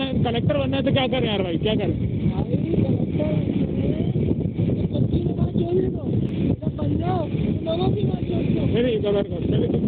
बनना कलेक्टर बनना है तो क्या करें यार भाई क्या करें? नहीं नहीं कलर